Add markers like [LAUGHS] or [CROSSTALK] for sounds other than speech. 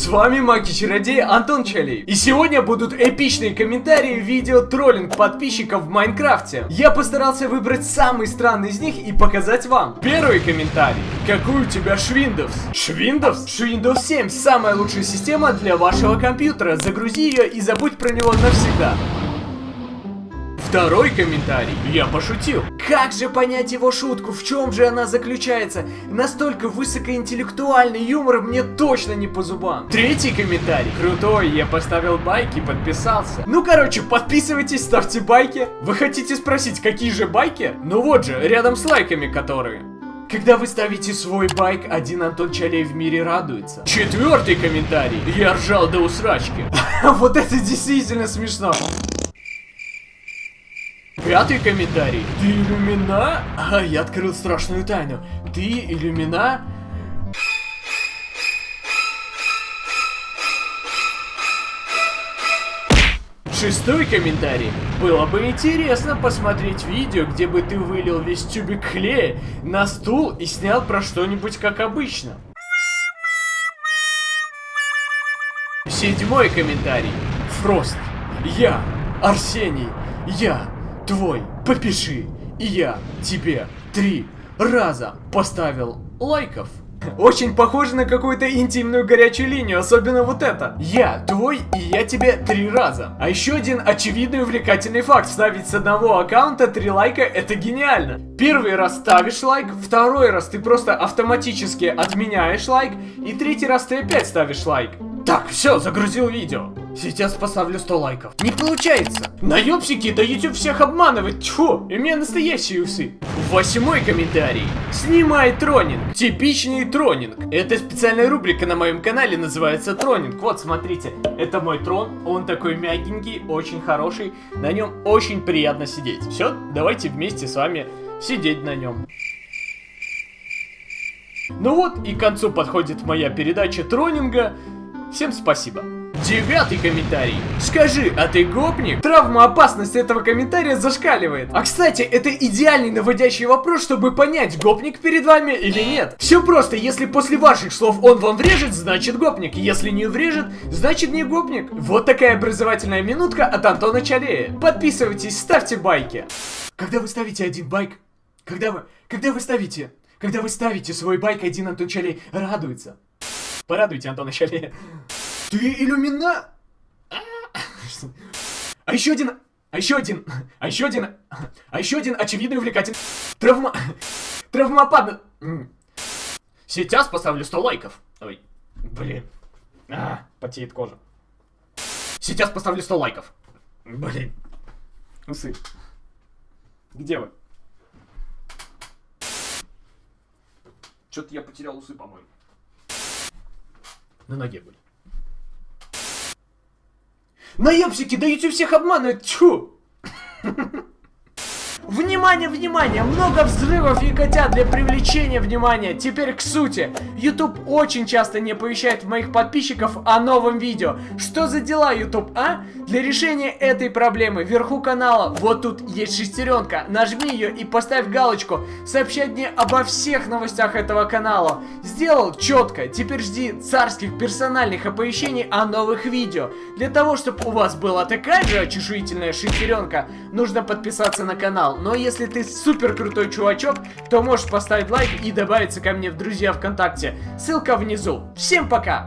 С вами Маги-чародей Антон Чалей. И сегодня будут эпичные комментарии видео троллинг подписчиков в Майнкрафте. Я постарался выбрать самый странный из них и показать вам. Первый комментарий. Какой у тебя Швиндовс? Швиндовс? Швиндовс 7 самая лучшая система для вашего компьютера. Загрузи ее и забудь про него навсегда. Второй комментарий. Я пошутил. Как же понять его шутку? В чем же она заключается? Настолько высокоинтеллектуальный юмор мне точно не по зубам. Третий комментарий. Крутой, я поставил байки, подписался. Ну короче, подписывайтесь, ставьте байки. Вы хотите спросить, какие же байки? Ну вот же, рядом с лайками которые. Когда вы ставите свой байк, один Антон Чалей в мире радуется. Четвертый комментарий. Я ржал до усрачки. [LAUGHS] Вот это действительно смешно. Пятый комментарий. Ты иллюмина? А, я открыл страшную тайну. Ты иллюмина? Шестой комментарий. Было бы интересно посмотреть видео, где бы ты вылил весь тюбик клея на стул и снял про что-нибудь как обычно. Седьмой комментарий. Фрост. Я, Арсений, я, твой, попиши, и я тебе три раза поставил лайков. Очень похоже на какую-то интимную горячую линию, особенно вот это. Я твой, и я тебе три раза. А еще один очевидный увлекательный факт. Ставить с одного аккаунта три лайка, это гениально. Первый раз ставишь лайк, второй раз ты просто автоматически отменяешь лайк, и третий раз ты опять ставишь лайк. Так, все, загрузил видео. Сейчас поставлю 100 лайков. Не получается. Наебсики, да YouTube всех обманывает. Тьфу, у меня настоящие усы. Восьмой комментарий. Снимай тронинг. Типичный тронинг. Это специальная рубрика на моем канале, называется тронинг. Вот, смотрите, это мой трон. Он такой мягенький, очень хороший. На нем очень приятно сидеть. Все, давайте вместе с вами сидеть на нем. Ну вот, и к концу подходит моя передача тронинга. Всем спасибо. Девятый комментарий. Скажи, а ты гопник? Травмоопасность этого комментария зашкаливает. А кстати, это идеальный наводящий вопрос, чтобы понять, гопник перед вами или нет. Все просто, если после ваших слов он вам врежет, значит гопник. Если не врежет, значит не гопник. Вот такая образовательная минутка от Антона Чалея. Подписывайтесь, ставьте байки. Когда вы ставите один байк, когда вы, когда вы ставите, когда вы ставите свой байк, один Антон Чалей радуется. Порадуйте Антона Чалея. Ты иллюмина... А еще один... А еще один... А еще один... А еще один очевидный увлекательный... Травма... Травмопад... Сейчас поставлю 100 лайков. Ой, блин. А, потеет кожа. Сейчас поставлю 100 лайков. Блин. Усы. Где вы? Что-то я потерял усы, по-моему. На ноге были. Наебсики, да YouTube всех обманывает, чу! [LAUGHS] Внимание, внимание! Много взрывов и котят для привлечения внимания. Теперь к сути. YouTube очень часто не оповещает моих подписчиков о новом видео. Что за дела, YouTube, а? Для решения этой проблемы вверху канала вот тут есть шестеренка. Нажми ее и поставь галочку. Сообщать мне обо всех новостях этого канала. Сделал четко. Теперь жди царских персональных оповещений о новых видео. Для того, чтобы у вас была такая же очешуительная шестеренка, нужно подписаться на канал. Но если ты супер крутой чувачок, то можешь поставить лайк и добавиться ко мне в друзья ВКонтакте. Ссылка внизу. Всем пока!